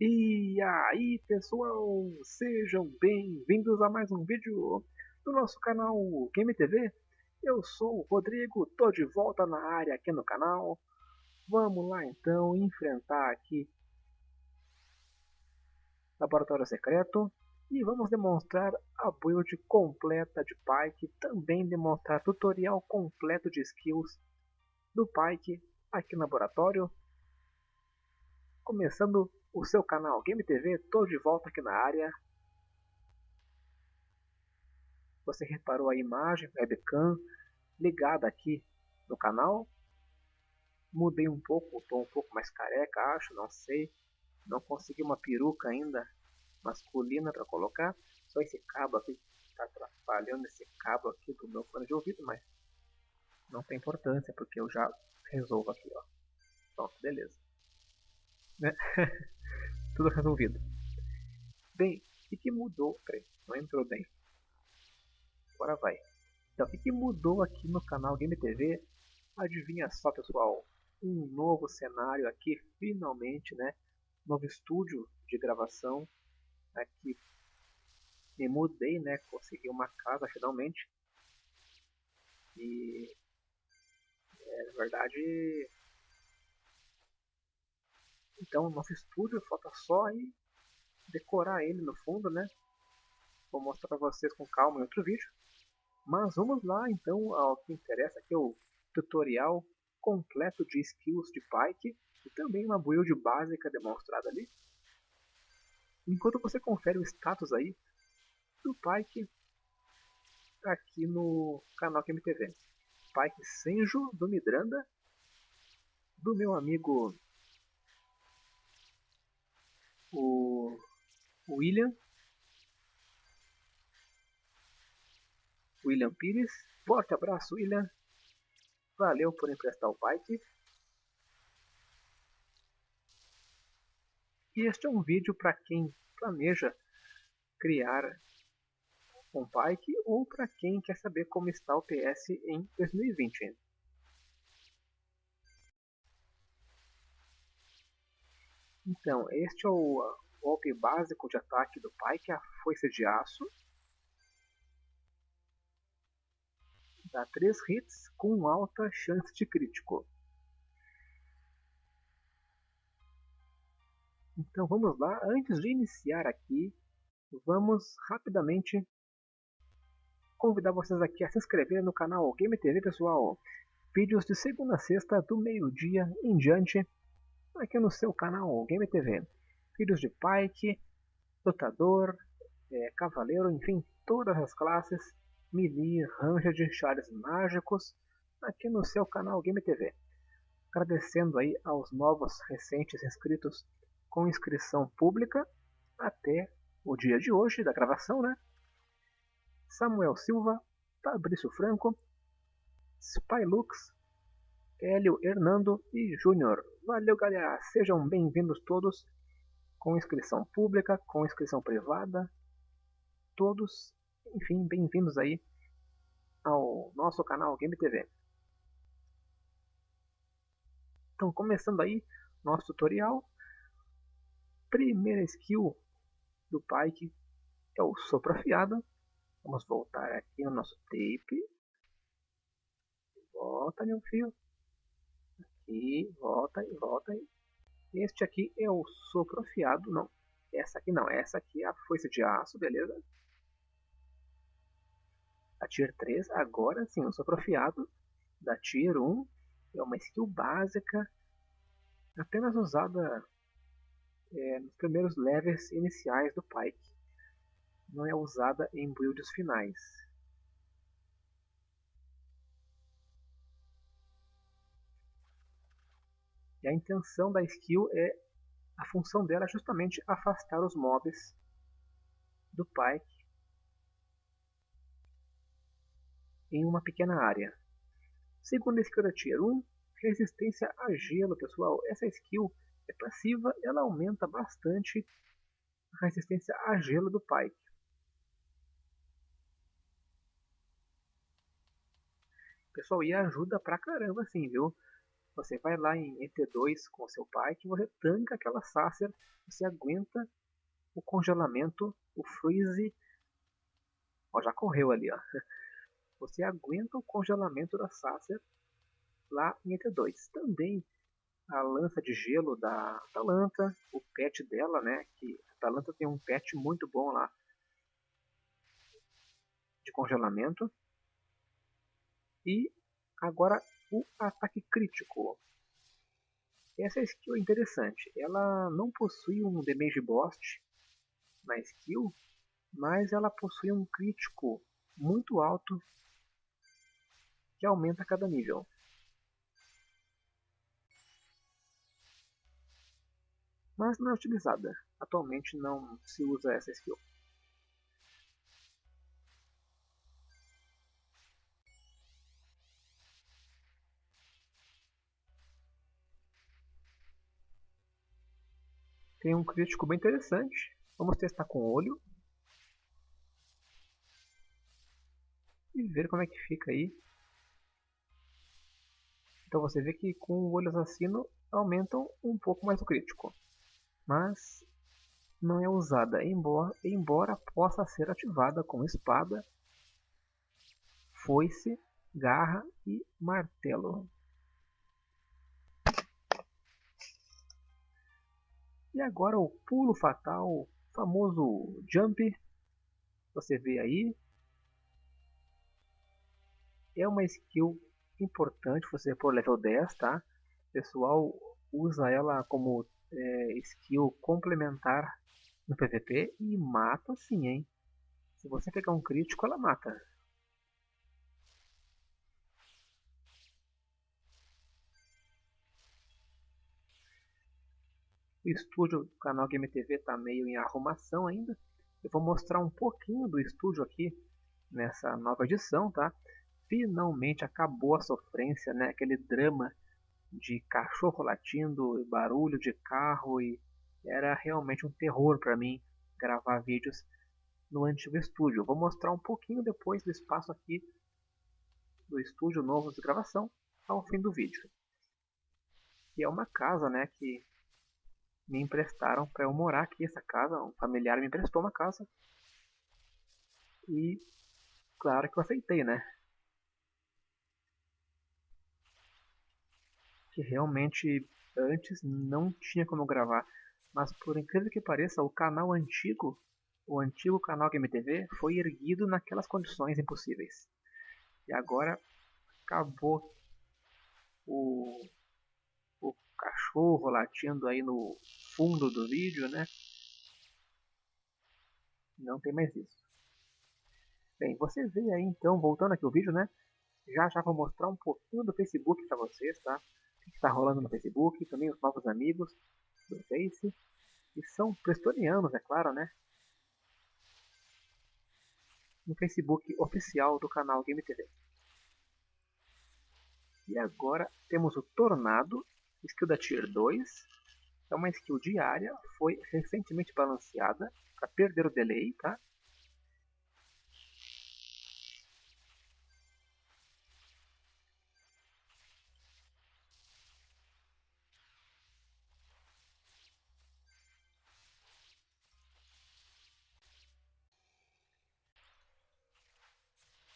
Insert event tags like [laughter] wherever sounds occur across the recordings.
E aí pessoal, sejam bem-vindos a mais um vídeo do nosso canal Game TV. Eu sou o Rodrigo, tô de volta na área aqui no canal. Vamos lá então enfrentar aqui Laboratório Secreto e vamos demonstrar a build completa de Pike, também demonstrar tutorial completo de skills do Pike aqui no laboratório. Começando o seu canal Game TV, tô de volta aqui na área. Você reparou a imagem webcam ligada aqui no canal. Mudei um pouco, estou um pouco mais careca, acho, não sei. Não consegui uma peruca ainda masculina para colocar. Só esse cabo aqui está atrapalhando esse cabo aqui do meu fone de ouvido, mas não tem importância porque eu já resolvo aqui, ó. Pronto, beleza. Né? [laughs] Tudo resolvido. Bem, o que mudou? Peraí, não entrou bem. Agora vai. Então, o que mudou aqui no canal Game TV? Adivinha só, pessoal. Um novo cenário aqui, finalmente, né? Novo estúdio de gravação. Aqui me mudei, né? Consegui uma casa finalmente. E é, na verdade então, nosso estúdio falta só aí decorar ele no fundo, né? Vou mostrar para vocês com calma em outro vídeo. Mas vamos lá então ao que interessa, que é o tutorial completo de skills de Pike e também uma build básica demonstrada ali. Enquanto você confere o status aí do Pike aqui no canal QMTV. Pike Senjo do Midranda, do meu amigo o William. William Pires. Forte abraço, William. Valeu por emprestar o bike. E este é um vídeo para quem planeja criar um bike ou para quem quer saber como está o PS em 2020. Então, este é o golpe básico de ataque do pai, que é a foice de aço. Dá 3 hits com alta chance de crítico. Então vamos lá, antes de iniciar aqui, vamos rapidamente convidar vocês aqui a se inscrever no canal Game TV, pessoal. Vídeos de segunda a sexta, do meio-dia em diante, aqui no seu canal Game TV. Filhos de Pike, Lutador, é, Cavaleiro, enfim, todas as classes, Melee, Ranged, Chares Mágicos, aqui no seu canal Game TV. Agradecendo aí aos novos recentes inscritos com inscrição pública até o dia de hoje da gravação, né? Samuel Silva, Fabrício Franco, Spylux, Hélio Hernando e Júnior. Valeu, galera! Sejam bem-vindos todos, com inscrição pública, com inscrição privada, todos, enfim, bem-vindos aí ao nosso canal Game TV. Então, começando aí nosso tutorial, primeira skill do Pike é o sopro afiado. Vamos voltar aqui no nosso tape. Volta, meu fio aqui, volta e volta aí. Este aqui é o sopro afiado, não. Essa aqui não, essa aqui é a foice de aço, beleza? A Tier 3, agora sim, o sopro afiado da Tier 1 é uma skill básica, apenas usada é, nos primeiros levels iniciais do Pike. Não é usada em builds finais. E a intenção da skill é a função dela é justamente afastar os mobs do Pike em uma pequena área. Segunda skill da Tier 1, resistência a gelo, pessoal. Essa skill é passiva, ela aumenta bastante a resistência a gelo do Pike. Pessoal, e ajuda pra caramba assim, viu? Você vai lá em ET2 com seu pai, que você tanca aquela Sacer, você aguenta o congelamento, o freeze. Ó, já correu ali, ó. [laughs] Você aguenta o congelamento da Sacer lá em ET2. Também a lança de gelo da Atalanta, o pet dela, né? Que a Atalanta tem um pet muito bom lá de congelamento. E agora o ataque crítico. Essa skill é interessante. Ela não possui um damage boost na skill, mas ela possui um crítico muito alto que aumenta a cada nível. Mas não é utilizada. Atualmente não se usa essa skill. Tem um crítico bem interessante. Vamos testar com o olho. E ver como é que fica aí. Então você vê que com o olho assassino aumentam um pouco mais o crítico. Mas não é usada, embora, embora possa ser ativada com espada, foice, garra e martelo. E agora o pulo fatal, famoso jump. Você vê aí. É uma skill importante você por level 10, tá? O pessoal usa ela como é, skill complementar no PVP e mata sim, hein? Se você pegar um crítico, ela mata. O estúdio do canal Game TV está meio em arrumação ainda. Eu vou mostrar um pouquinho do estúdio aqui nessa nova edição, tá? Finalmente acabou a sofrência, né? Aquele drama de cachorro latindo, barulho de carro e era realmente um terror para mim gravar vídeos no antigo estúdio. vou mostrar um pouquinho depois do espaço aqui do estúdio novo de gravação ao fim do vídeo. E é uma casa, né, que me emprestaram para eu morar aqui essa casa. Um familiar me emprestou uma casa. E claro que eu aceitei, né? Que realmente antes não tinha como gravar. Mas por incrível que pareça, o canal antigo, o antigo canal GameTV, foi erguido naquelas condições impossíveis. E agora acabou o cachorro latindo aí no fundo do vídeo, né? Não tem mais isso. Bem, você vê aí então, voltando aqui o vídeo, né? Já já vou mostrar um pouquinho do Facebook para vocês, tá? O que está rolando no Facebook, também os novos amigos do Face. E são prestonianos, é claro, né? No Facebook oficial do canal Game TV. E agora temos o Tornado, Skill da Tier 2 é uma skill diária, foi recentemente balanceada para perder o delay, tá?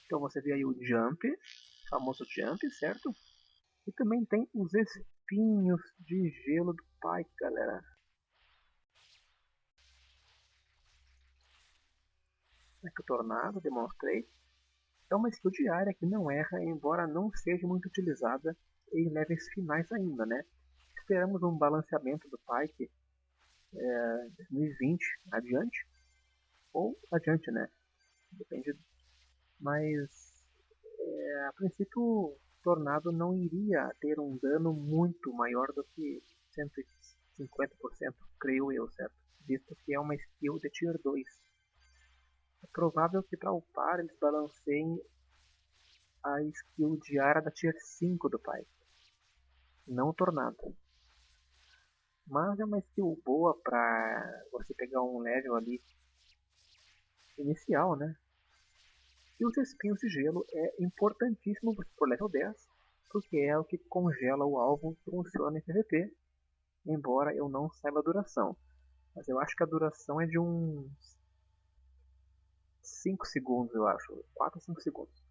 Então você vê aí o jump, famoso jump, certo? E também tem os espinhos de gelo do pai, galera. Aqui o tornado, demonstrei. É uma skill diária que não erra, embora não seja muito utilizada em levels finais ainda, né? Esperamos um balanceamento do Pike é, 2020 adiante, ou adiante, né? Depende. Mas é, a princípio Tornado não iria ter um dano muito maior do que 150%, creio eu, certo? Visto que é uma skill de Tier 2. É provável que para upar eles balanceiem a skill diária da Tier 5 do pai, não Tornado. Mas é uma skill boa para você pegar um level ali inicial, né? E os espinhos de gelo é importantíssimo por level 10 porque é o que congela o alvo, funciona em PVP, embora eu não saiba a duração. Mas eu acho que a duração é de uns 5 segundos, eu acho. 4 ou 5 segundos.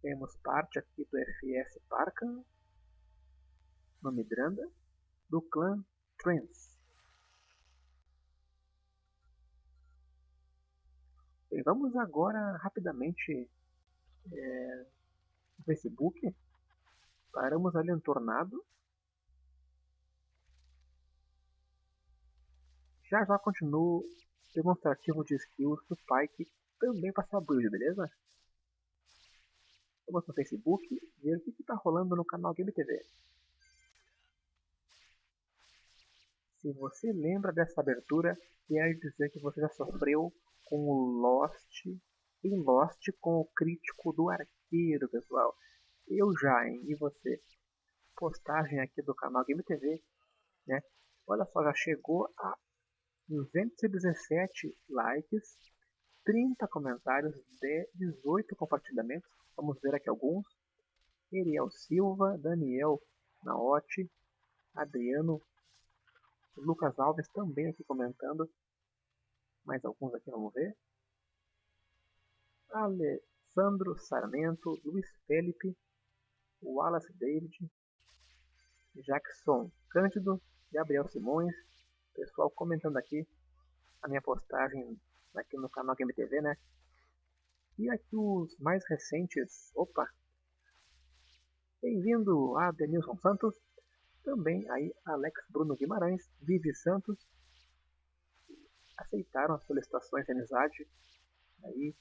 Temos parte aqui do FS Parkan, no Midranda, do clã Trance. Bem, vamos agora rapidamente é, no Facebook. Paramos ali no Tornado. Já já continuo demonstrativo de skills do Pike também para essa build, beleza? Vamos no Facebook ver o que está rolando no canal Game TV. Se você lembra dessa abertura, quer dizer que você já sofreu com o Lost em Lost com o crítico do arqueiro, pessoal. Eu já, hein? E você? Postagem aqui do canal Game TV, né? Olha só, já chegou a 217 likes, 30 comentários, 18 compartilhamentos. Vamos ver aqui alguns. Eriel Silva, Daniel Naotti, Adriano, Lucas Alves também aqui comentando. Mais alguns aqui, vamos ver. Alessandro Sarmento, Luiz Felipe, Wallace David, Jackson Cândido, Gabriel Simões, pessoal comentando aqui a minha postagem aqui no canal Game TV, né? E aqui os mais recentes, opa! Bem-vindo a Denilson Santos, também aí Alex Bruno Guimarães, Vivi Santos, aceitaram as solicitações de amizade, aí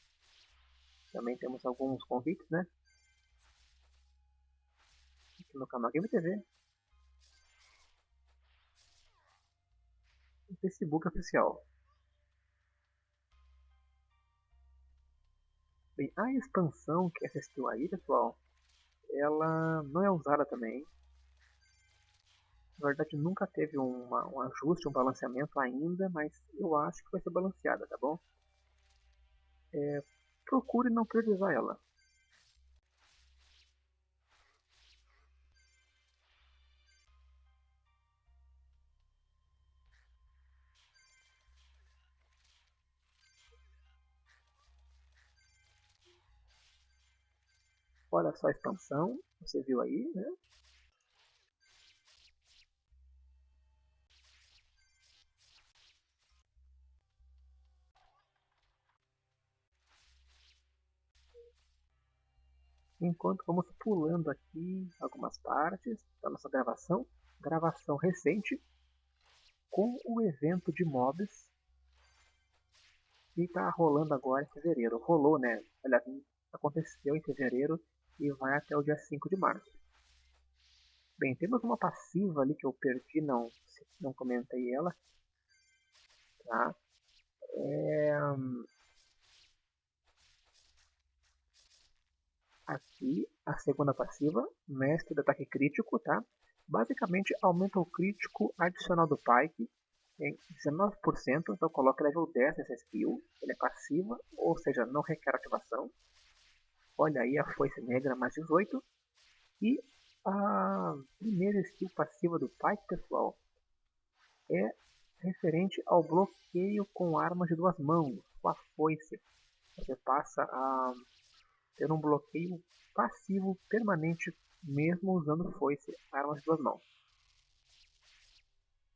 também temos alguns convites, né? Aqui no canal Game TV. O Facebook oficial. Bem, a expansão que assistiu aí, pessoal, ela não é usada também. Na verdade, nunca teve uma, um ajuste, um balanceamento ainda, mas eu acho que vai ser balanceada, tá bom? É, procure não priorizar ela. Olha só a expansão, você viu aí, né? Enquanto vamos pulando aqui algumas partes da nossa gravação, gravação recente com o evento de mobs que está rolando agora em fevereiro. Rolou, né? Aliás, aconteceu em fevereiro e vai até o dia 5 de março. Bem, temos uma passiva ali que eu perdi, não, não comentei ela. Tá? É... Aqui, a segunda passiva, mestre de ataque crítico, tá? Basicamente, aumenta o crítico adicional do Pike em 19%, então coloca level 10 nessa skill. Ele é passiva, ou seja, não requer ativação. Olha aí a foice negra mais 18. E a primeira skill passiva do Pike, pessoal, é referente ao bloqueio com armas de duas mãos, com a foice. Você passa a ter um bloqueio passivo permanente mesmo usando foice, armas de duas mãos.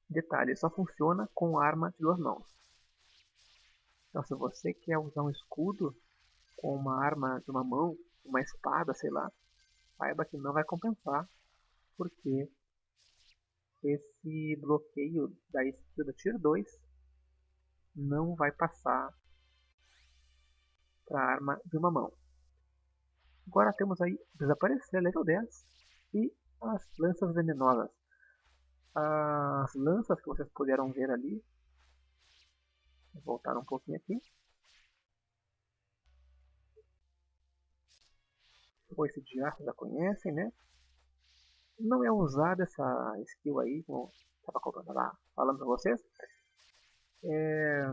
Detalhe, só funciona com arma de duas mãos. Então se você quer usar um escudo com uma arma de uma mão, uma espada, sei lá, saiba que não vai compensar, porque esse bloqueio da skill do Tier 2 não vai passar para a arma de uma mão. Agora temos aí desaparecer level 10 e as lanças venenosas. As lanças que vocês puderam ver ali, vou voltar um pouquinho aqui, foice de ar, já conhecem, né? Não é usada essa skill aí, como estava falando para vocês. É...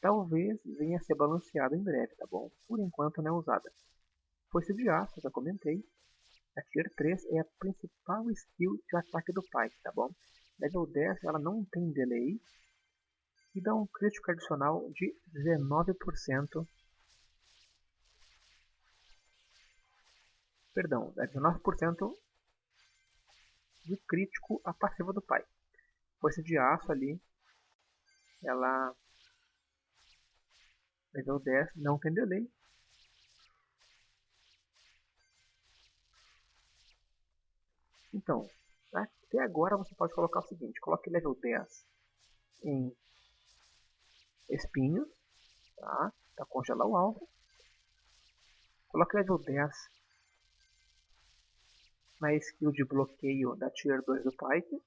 talvez venha a ser balanceado em breve, tá bom? Por enquanto não é usada. Foice de aço, já comentei. A Tier 3 é a principal skill de ataque do Pike, tá bom? Level 10 ela não tem delay e dá um crítico adicional de 19%. Perdão, dá 19% de crítico a passiva do pai. Força de aço ali, ela level 10, não tem delay, Então, até agora você pode colocar o seguinte, coloque level 10 em espinhos, tá? Para congelar o alvo. Coloque level 10 na skill de bloqueio da Tier 2 do Pike.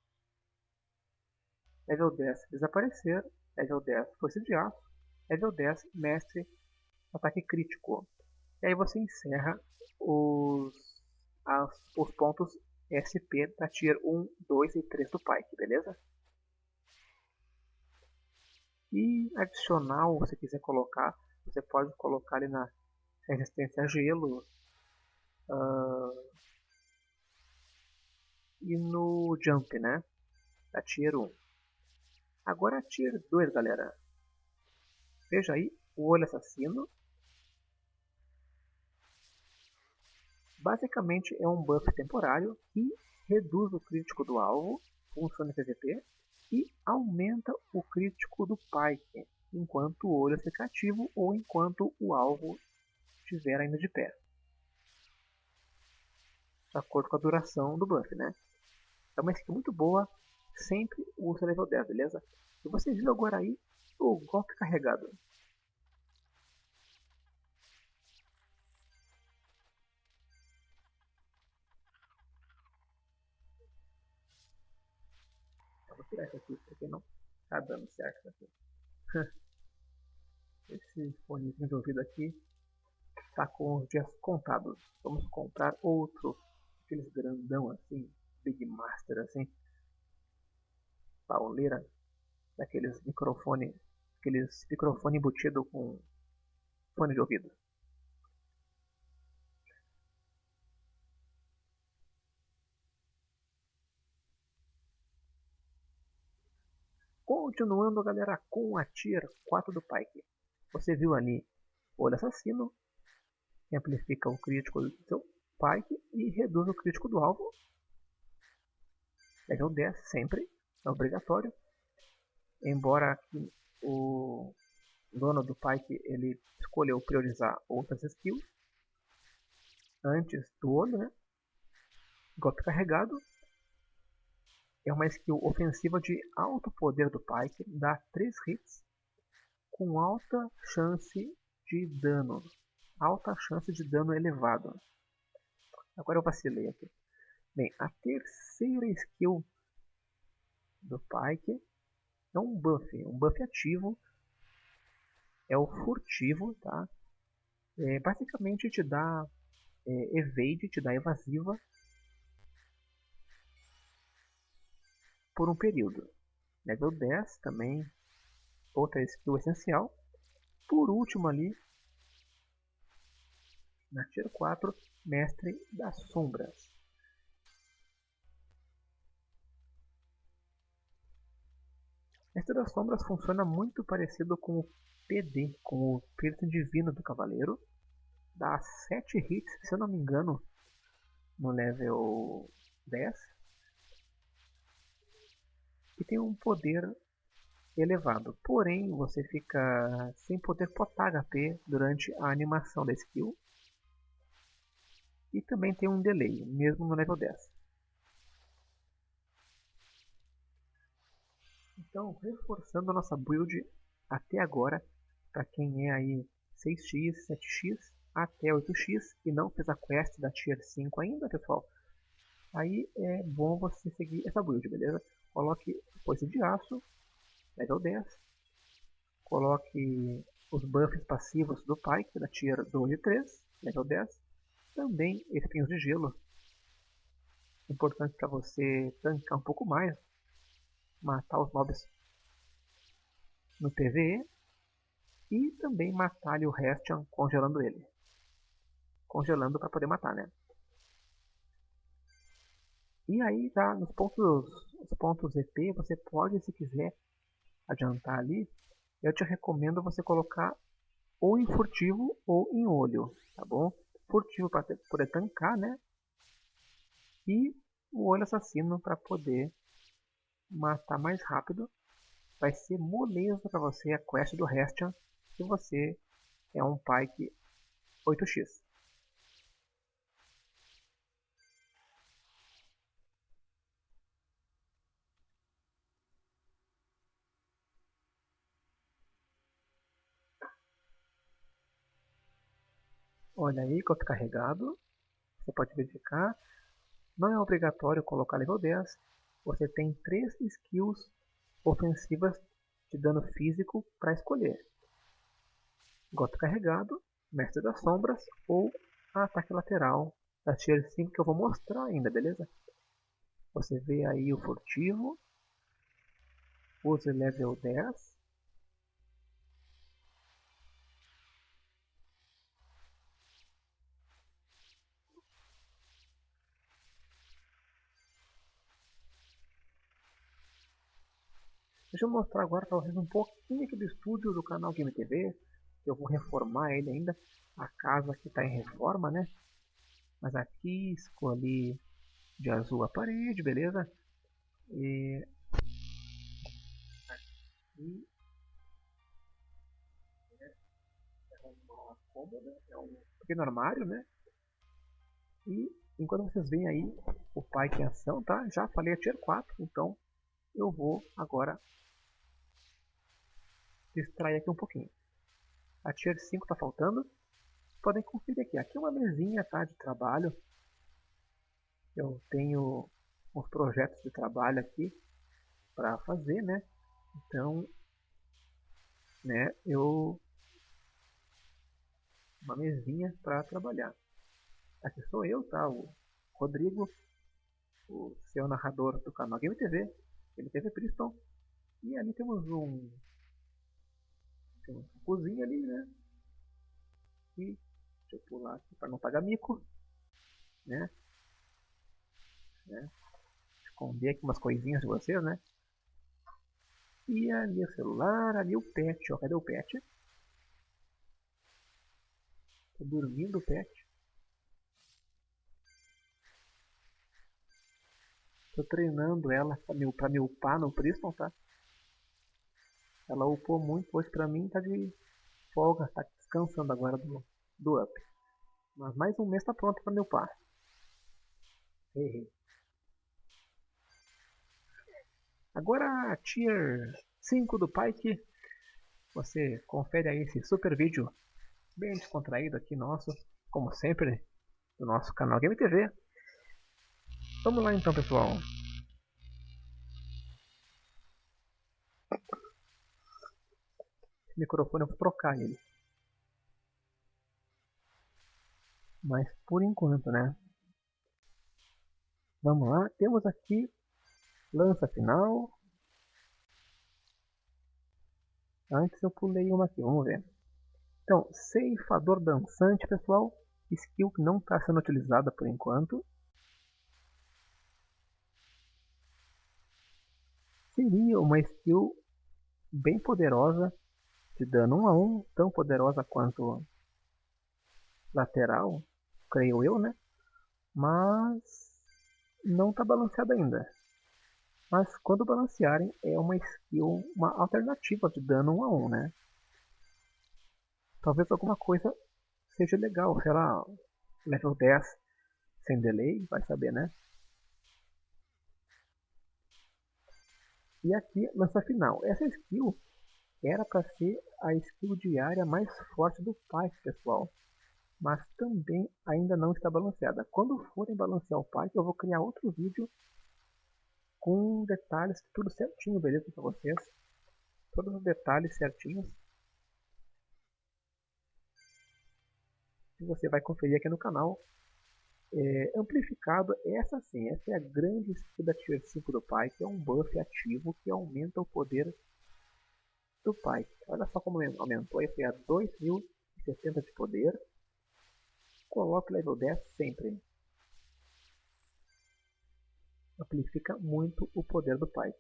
Level 10 desaparecer. Level 10 força de aço. Level 10 mestre ataque crítico. E aí você encerra os, as, os pontos SP da Tier 1, 2 e 3 do Pike, beleza? E adicional, se você quiser colocar, você pode colocar ali na resistência a gelo. Uh, e no jump, né? Da Tier 1. Agora a Tier 2, galera. Veja aí, o olho assassino. Basicamente é um buff temporário que reduz o crítico do alvo, funciona PVP, e aumenta o crítico do Pike, enquanto o olho fica ativo ou enquanto o alvo estiver ainda de pé. De acordo com a duração do buff, né? É uma skill muito boa, sempre usa level 10, beleza? E você viu agora aí o golpe carregado. Isso aqui, porque não tá dando certo aqui. [laughs] Esse fone de ouvido aqui tá com os dias contados. Vamos comprar outro, aqueles grandão assim, Big Master assim, pauleira, daqueles microfone, aqueles microfone embutido com fone de ouvido. Continuando, galera, com a Tier 4 do Pike. Você viu ali o Olho Assassino, que amplifica o crítico do seu Pike e reduz o crítico do alvo. Level 10 sempre, é obrigatório. Embora o dono do Pike ele escolheu priorizar outras skills antes do olho, né? Golpe carregado é uma skill ofensiva de alto poder do Pike, dá 3 hits com alta chance de dano. Alta chance de dano elevado. Agora eu vacilei aqui. Bem, a terceira skill do Pike é um buff, um buff ativo. É o furtivo, tá? É, basicamente te dá é, evade, te dá evasiva por um período. Level 10 também, outra skill essencial. Por último ali, na Tier 4, Mestre das Sombras. Mestre das Sombras funciona muito parecido com o PD, com o Piercing Divino do Cavaleiro. Dá 7 hits, se eu não me engano, no level 10 e tem um poder elevado. Porém, você fica sem poder potar HP durante a animação da skill. E também tem um delay, mesmo no level 10. Então, reforçando a nossa build até agora, para quem é aí 6x, 7x, até 8x e não fez a quest da Tier 5 ainda, pessoal, aí é bom você seguir essa build, beleza? Coloque foice de aço, level 10. Coloque os buffs passivos do Pike, da tier 2 e 3, level 10. Também espinhos de gelo. Importante para você tancar um pouco mais. Matar os mobs no PvE. E também matar o Restian congelando ele. Congelando para poder matar, né? E aí tá nos pontos, os pontos EP, você pode, se quiser, adiantar ali. Eu te recomendo você colocar ou em furtivo ou em olho, tá bom? Furtivo para poder tancar, né? E o olho assassino para poder matar mais rápido. Vai ser moleza para você a quest do Restian se você é um Pike 8x. Olha aí, copy carregado. Você pode verificar. Não é obrigatório colocar level 10. Você tem três skills ofensivas de dano físico para escolher. Goto carregado, Mestre das Sombras ou ataque lateral da Tier 5 que eu vou mostrar ainda, beleza? Você vê aí o furtivo, use level 10 Deixa eu mostrar agora para vocês um pouquinho aqui do estúdio do canal Game TV. Eu vou reformar ele ainda. A casa aqui está em reforma, né? Mas aqui escolhi de azul a parede, beleza? E aqui é uma cômoda, é um pequeno armário, né? E enquanto vocês veem aí o pai em ação, tá? Já falei a tier 4, então eu vou agora distrair aqui um pouquinho. A Tier 5 está faltando. Podem conferir aqui. Aqui é uma mesinha tá, de trabalho. Eu tenho uns projetos de trabalho aqui para fazer, né? Então, né, eu uma mesinha para trabalhar. Aqui sou eu, tá? O Rodrigo, o seu narrador do canal Game TV, Game TV Priston. E ali temos um tem uma cozinha ali, né? E deixa eu pular aqui para não pagar mico, né? né? Esconder aqui umas coisinhas de vocês, né? E ali o celular, ali o pet, ó. Cadê o pet? Tá dormindo o pet. Tô treinando ela pra me, pra me upar no Priston, tá? Ela upou muito, hoje pra mim tá de folga, tá descansando agora do, do up. Mas mais um mês tá pronto pra me upar. Errei. Agora Tier 5 do Pike. Você confere aí esse super vídeo bem descontraído aqui nosso, como sempre, do nosso canal Game TV. Vamos lá então pessoal. Microfone eu vou trocar ele. Mas por enquanto, né? Vamos lá, temos aqui lança final. Antes eu pulei uma aqui, vamos ver. Então, ceifador dançante, pessoal. Skill que não está sendo utilizada por enquanto. Seria uma skill bem poderosa de dano 1 a 1, tão poderosa quanto lateral, creio eu, né? Mas não está balanceada ainda. Mas quando balancearem é uma skill, uma alternativa de dano 1 a 1, né? Talvez alguma coisa seja legal, sei lá, level 10 sem delay, vai saber, né? E aqui, lança final. Essa skill era para ser a skill diária mais forte do Pyke, pessoal. Mas também ainda não está balanceada. Quando forem balancear o Pyke, eu vou criar outro vídeo com detalhes, tudo certinho, beleza para vocês. Todos os detalhes certinhos. E você vai conferir aqui no canal. É, amplificado, essa sim, essa é a grande skill da Tier 5 do Pyke, é um buff ativo que aumenta o poder do Pai. Olha só como aumentou, aí foi a 2070 de poder. Coloque level 10 sempre. Amplifica muito o poder do Pai.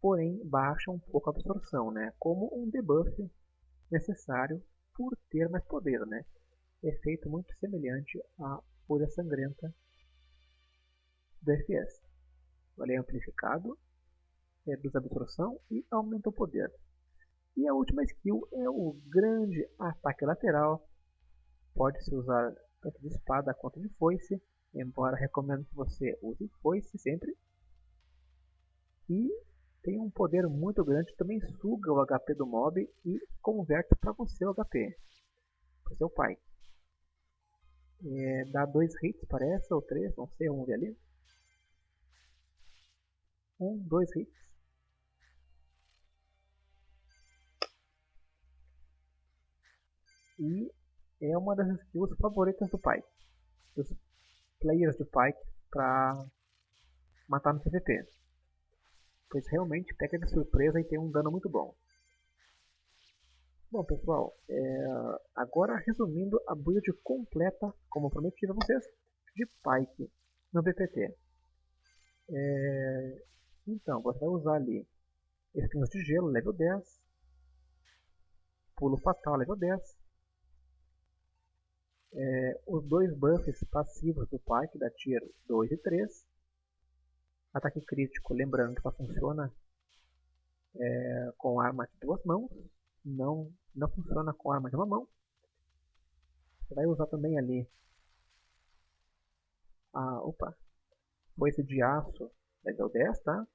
Porém, baixa um pouco a absorção, né? Como um debuff necessário por ter mais poder, né? Efeito muito semelhante à Fúria Sangrenta do FS. É amplificado, reduz a absorção e aumenta o poder. E a última skill é o grande ataque lateral. Pode-se usar tanto de espada quanto de foice, embora recomendo que você use foice sempre. E tem um poder muito grande, também suga o HP do mob e converte para você o HP, para seu pai. É, dá dois hits parece, ou três, não sei, vamos ver ali. Um, dois hits. E é uma das skills favoritas do Pike. Dos players de Pike para matar no PVP. Pois realmente pega de surpresa e tem um dano muito bom. Bom pessoal, é... agora resumindo a build completa, como prometi a vocês, de Pike no BPT. É... Então, você vai usar ali espinhos de gelo, level 10, pulo fatal, level 10, é, os dois buffs passivos do Pike da Tier 2 e 3. Ataque crítico, lembrando que só funciona é, com arma de duas mãos, não, não funciona com arma de uma mão. Você vai usar também ali a, opa, foice de aço level 10, tá?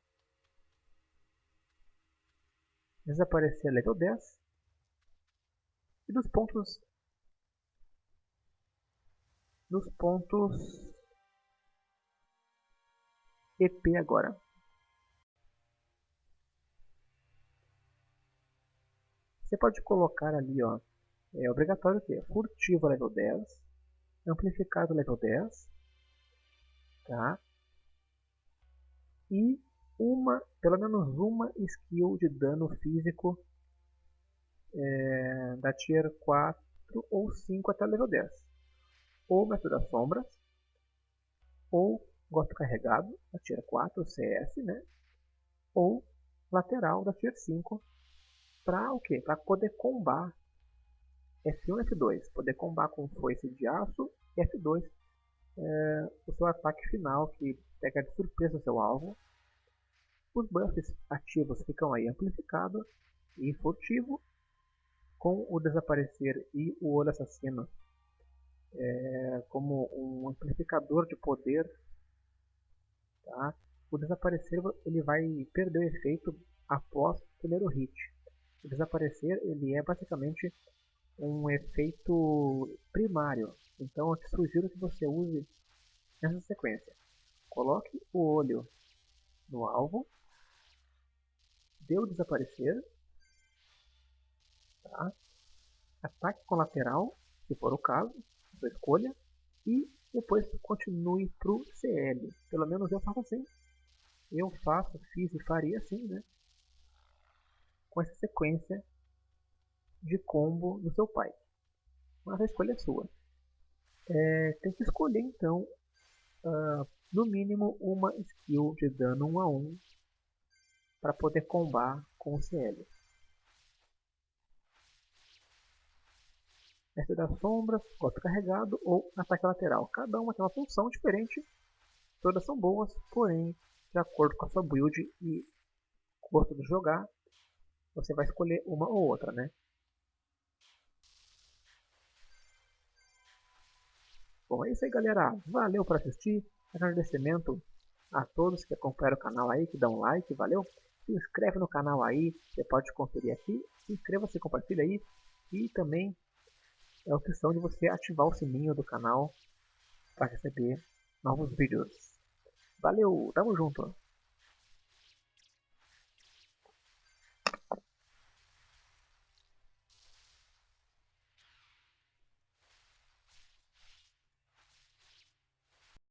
Desaparecer level 10. E dos pontos nos pontos EP agora. Você pode colocar ali, ó, é obrigatório ter furtivo level 10, amplificado level 10, tá? E uma, pelo menos uma skill de dano físico é, da tier 4 ou 5 até level 10 ou Método das Sombras, ou Gosto Carregado, da Tier 4, CS, né? ou Lateral, da Tier 5, para o quê? Para poder combar F1 e F2, poder combar com foice de aço e F2 é, o seu ataque final que pega de surpresa o seu alvo. Os buffs ativos ficam aí amplificado e furtivo, com o desaparecer e o olho assassino é, como um amplificador de poder, tá? o desaparecer ele vai perder o efeito após o primeiro hit. O desaparecer ele é basicamente um efeito primário, então eu te sugiro que você use essa sequência. Coloque o olho no alvo, dê o desaparecer, tá? ataque com lateral, se for o caso, sua escolha e depois continue para o CL. Pelo menos eu faço assim. Eu faço, fiz e faria assim, né? Com essa sequência de combo no seu pai. Mas a escolha é sua. É, tem que escolher então, uh, no mínimo, uma skill de dano 1 a 1 para poder combar com o CL. Mestre das Sombras, Golpe Carregado ou Ataque Lateral. Cada uma tem uma função diferente, todas são boas, porém, de acordo com a sua build e gosto de jogar, você vai escolher uma ou outra, né? Bom, é isso aí galera, valeu por assistir, agradecimento a todos que acompanham o canal aí, que dão um like, valeu? Se inscreve no canal aí, você pode conferir aqui, inscreva-se, compartilha aí e também é a opção de você ativar o sininho do canal para receber novos vídeos. Valeu, tamo junto!